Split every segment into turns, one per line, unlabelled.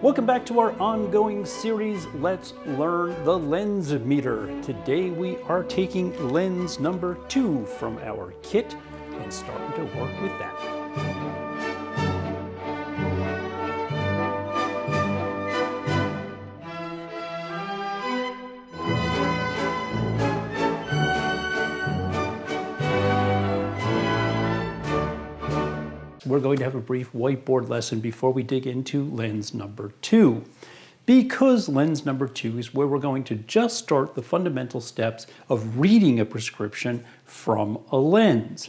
Welcome back to our ongoing series, Let's Learn the Lens Meter. Today we are taking lens number two from our kit and starting to work with that. We're going to have a brief whiteboard lesson before we dig into lens number two. Because lens number two is where we're going to just start the fundamental steps of reading a prescription from a lens.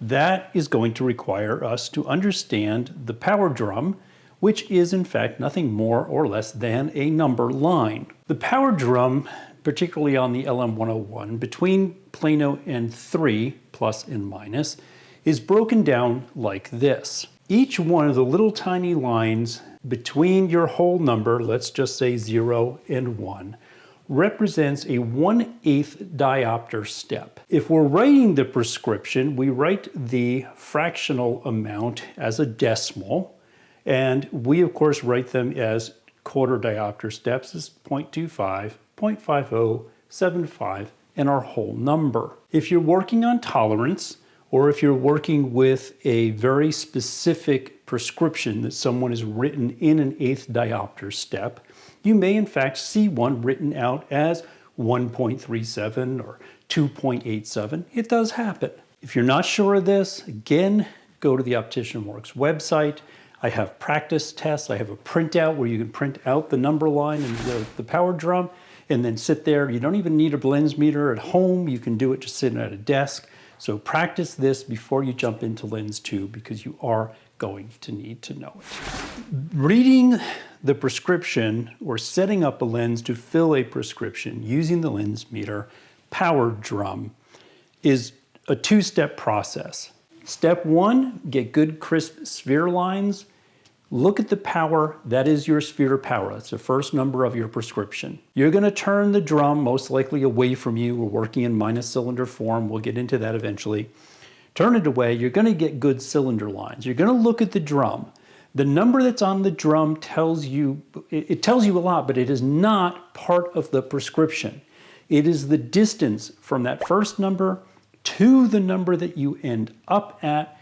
That is going to require us to understand the power drum, which is in fact nothing more or less than a number line. The power drum, particularly on the LM101, between Plano and 3, plus and minus, is broken down like this. Each one of the little tiny lines between your whole number, let's just say 0 and 1, represents a 1 8th diopter step. If we're writing the prescription, we write the fractional amount as a decimal, and we of course write them as quarter diopter steps as 0.25, 0.50, 75, and our whole number. If you're working on tolerance, or if you're working with a very specific prescription that someone has written in an eighth diopter step, you may in fact see one written out as 1.37 or 2.87. It does happen. If you're not sure of this, again, go to the Optician Works website. I have practice tests. I have a printout where you can print out the number line and the, the power drum and then sit there. You don't even need a lens meter at home. You can do it just sitting at a desk. So practice this before you jump into Lens 2 because you are going to need to know it. Reading the prescription or setting up a lens to fill a prescription using the lens meter power drum is a two-step process. Step one, get good crisp sphere lines Look at the power, that is your sphere of power. That's the first number of your prescription. You're gonna turn the drum most likely away from you. We're working in minus cylinder form. We'll get into that eventually. Turn it away, you're gonna get good cylinder lines. You're gonna look at the drum. The number that's on the drum tells you, it tells you a lot, but it is not part of the prescription. It is the distance from that first number to the number that you end up at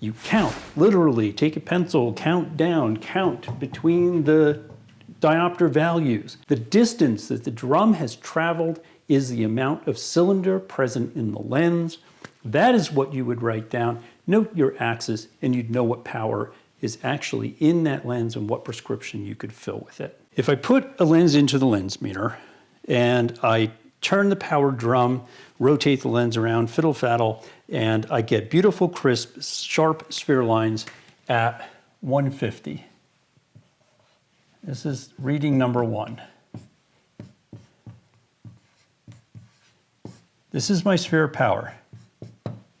you count, literally take a pencil, count down, count between the diopter values. The distance that the drum has traveled is the amount of cylinder present in the lens. That is what you would write down. Note your axis and you'd know what power is actually in that lens and what prescription you could fill with it. If I put a lens into the lens meter and I turn the power drum, rotate the lens around, fiddle faddle, and I get beautiful, crisp, sharp sphere lines at 150. This is reading number one. This is my sphere power.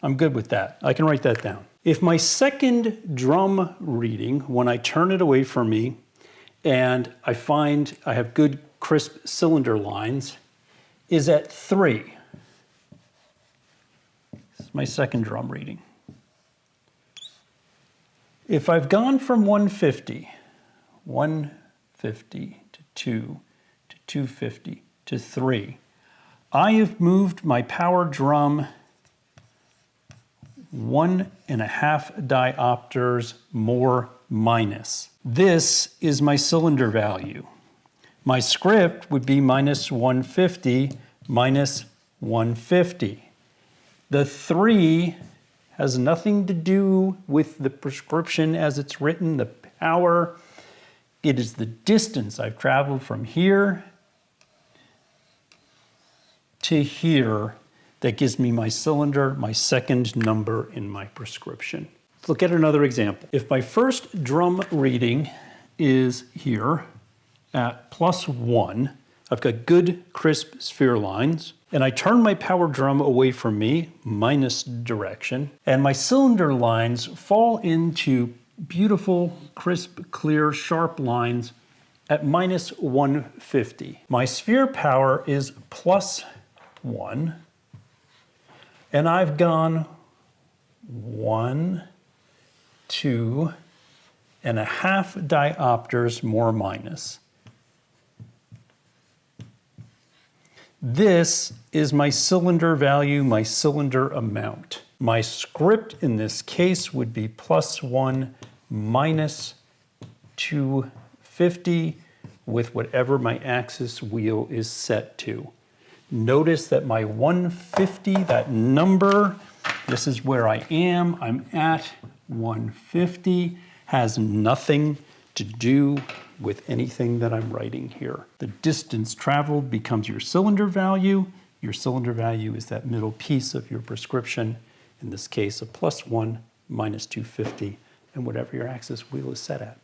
I'm good with that. I can write that down. If my second drum reading, when I turn it away from me and I find I have good crisp cylinder lines, is at three. This is my second drum reading. If I've gone from 150, 150 to 2 to 250 to 3, I have moved my power drum one and a half diopters more minus. This is my cylinder value. My script would be minus 150 minus 150. The 3 has nothing to do with the prescription as it's written, the power. It is the distance I've traveled from here to here that gives me my cylinder, my second number in my prescription. Let's look at another example. If my first drum reading is here, at plus one. I've got good crisp sphere lines and I turn my power drum away from me, minus direction, and my cylinder lines fall into beautiful, crisp, clear, sharp lines at minus 150. My sphere power is plus one, and I've gone one, two, and a half diopters more minus. This is my cylinder value, my cylinder amount. My script in this case would be plus one minus 250 with whatever my axis wheel is set to. Notice that my 150, that number, this is where I am, I'm at 150, has nothing to do with anything that I'm writing here. The distance traveled becomes your cylinder value. Your cylinder value is that middle piece of your prescription, in this case a plus one minus 250, and whatever your axis wheel is set at.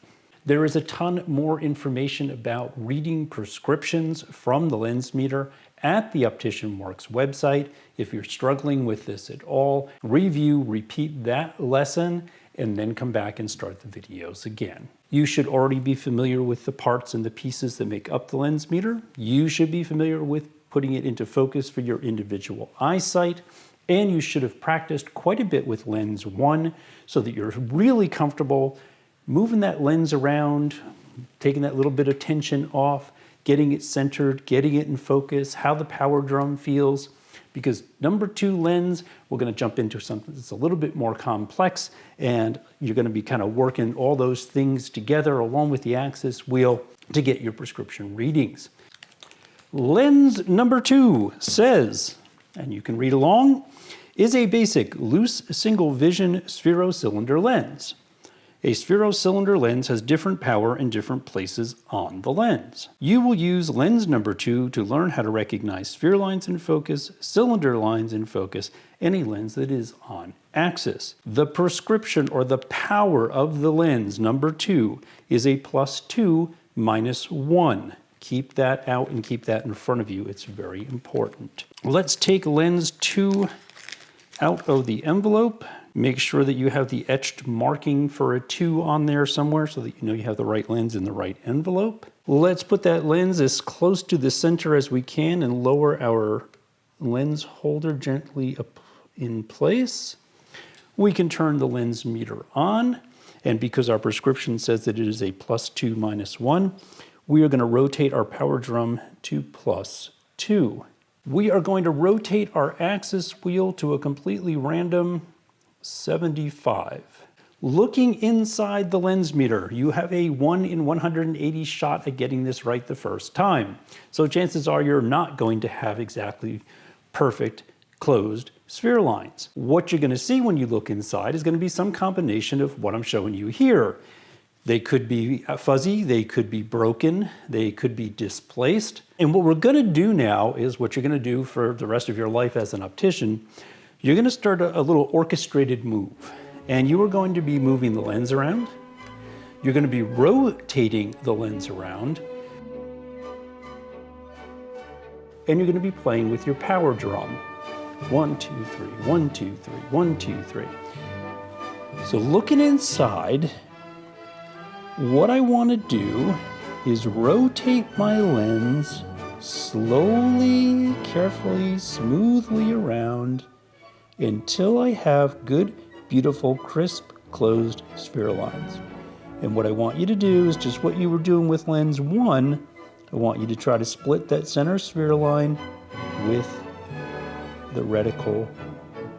There is a ton more information about reading prescriptions from the lens meter at the Optician Works website. If you're struggling with this at all, review, repeat that lesson, and then come back and start the videos again. You should already be familiar with the parts and the pieces that make up the lens meter. You should be familiar with putting it into focus for your individual eyesight. And you should have practiced quite a bit with lens one so that you're really comfortable moving that lens around, taking that little bit of tension off, getting it centered, getting it in focus, how the power drum feels. Because number two lens, we're gonna jump into something that's a little bit more complex and you're gonna be kind of working all those things together along with the axis wheel to get your prescription readings. Lens number two says, and you can read along, is a basic loose single vision spherocylinder lens. A spherocylinder lens has different power in different places on the lens. You will use lens number two to learn how to recognize sphere lines in focus, cylinder lines in focus, any lens that is on axis. The prescription or the power of the lens number two is a plus two minus one. Keep that out and keep that in front of you. It's very important. Let's take lens two out of the envelope. Make sure that you have the etched marking for a 2 on there somewhere so that you know you have the right lens in the right envelope. Let's put that lens as close to the center as we can and lower our lens holder gently up in place. We can turn the lens meter on and because our prescription says that it is a plus 2 minus 1, we are going to rotate our power drum to plus 2. We are going to rotate our axis wheel to a completely random 75. Looking inside the lens meter, you have a 1 in 180 shot at getting this right the first time. So chances are you're not going to have exactly perfect closed sphere lines. What you're going to see when you look inside is going to be some combination of what I'm showing you here. They could be uh, fuzzy, they could be broken, they could be displaced. And what we're going to do now is what you're going to do for the rest of your life as an optician you're going to start a, little orchestrated move and you are going to be moving the lens around. You're going to be rotating the lens around and you're going to be playing with your power drum. One, two, three, one, two, three, one, two, three. So looking inside, what I want to do is rotate my lens slowly, carefully, smoothly around until I have good, beautiful, crisp, closed sphere lines. And what I want you to do is just what you were doing with lens one, I want you to try to split that center sphere line with the reticle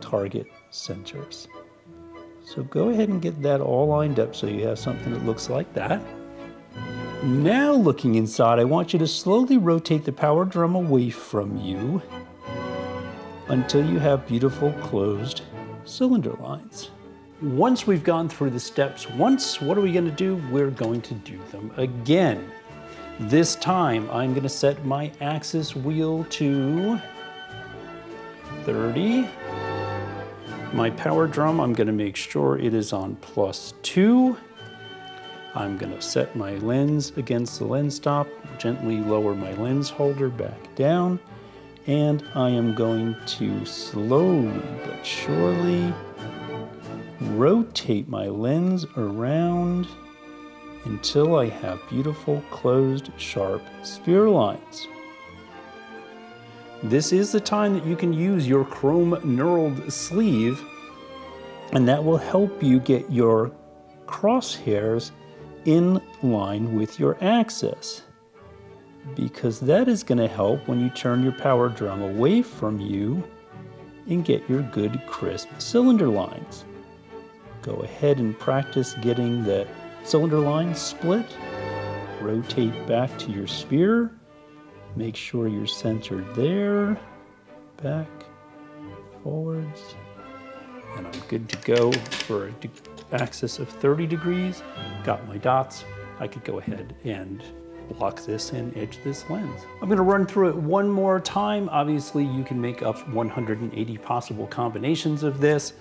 target centers. So go ahead and get that all lined up so you have something that looks like that. Now looking inside, I want you to slowly rotate the power drum away from you until you have beautiful closed cylinder lines. Once we've gone through the steps once, what are we gonna do? We're going to do them again. This time, I'm gonna set my axis wheel to 30. My power drum, I'm gonna make sure it is on plus two. I'm gonna set my lens against the lens stop, gently lower my lens holder back down and I am going to slowly but surely rotate my lens around until I have beautiful closed sharp sphere lines. This is the time that you can use your chrome knurled sleeve and that will help you get your crosshairs in line with your axis because that is going to help when you turn your power drum away from you and get your good crisp cylinder lines. Go ahead and practice getting the cylinder lines split. Rotate back to your sphere. Make sure you're centered there. Back, forwards. And I'm good to go for an axis of 30 degrees. Got my dots. I could go ahead and lock this and edge this lens. I'm gonna run through it one more time. Obviously, you can make up 180 possible combinations of this.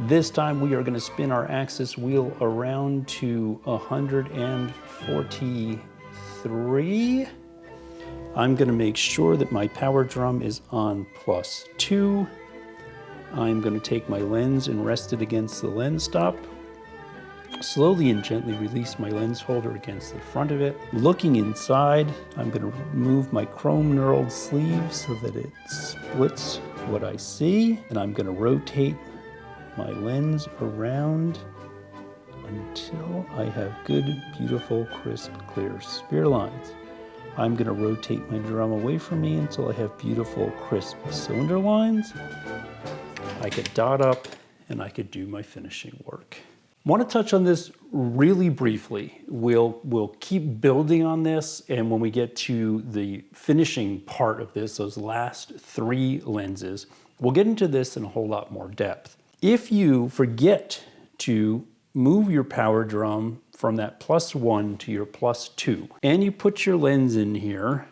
This time we are gonna spin our axis wheel around to 143. I'm gonna make sure that my power drum is on plus two. I'm gonna take my lens and rest it against the lens stop. Slowly and gently release my lens holder against the front of it. Looking inside, I'm going to remove my chrome knurled sleeve so that it splits what I see. And I'm going to rotate my lens around until I have good, beautiful, crisp, clear sphere lines. I'm going to rotate my drum away from me until I have beautiful, crisp cylinder lines. I could dot up and I could do my finishing work want to touch on this really briefly. We'll, we'll keep building on this and when we get to the finishing part of this, those last three lenses, we'll get into this in a whole lot more depth. If you forget to move your power drum from that plus one to your plus two, and you put your lens in here,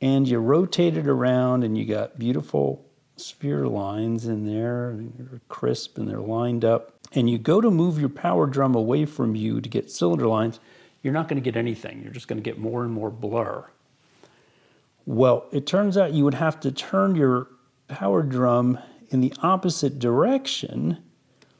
and you rotate it around and you got beautiful sphere lines in there, they're crisp and they're lined up, and you go to move your power drum away from you to get cylinder lines, you're not going to get anything. You're just going to get more and more blur. Well, it turns out you would have to turn your power drum in the opposite direction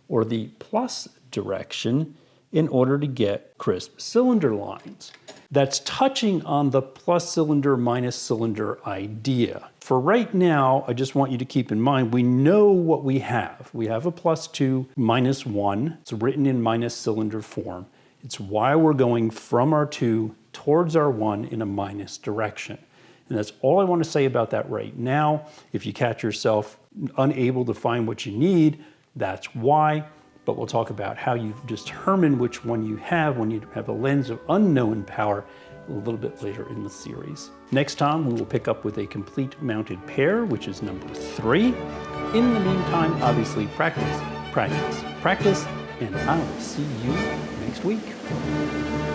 or the plus direction in order to get crisp cylinder lines. That's touching on the plus cylinder minus cylinder idea. For right now, I just want you to keep in mind, we know what we have. We have a plus two minus one. It's written in minus cylinder form. It's why we're going from our two towards our one in a minus direction. And that's all I want to say about that right now. If you catch yourself unable to find what you need, that's why but we'll talk about how you determine which one you have when you have a lens of unknown power a little bit later in the series. Next time, we will pick up with a complete mounted pair, which is number three. In the meantime, obviously practice, practice, practice, and I will see you next week.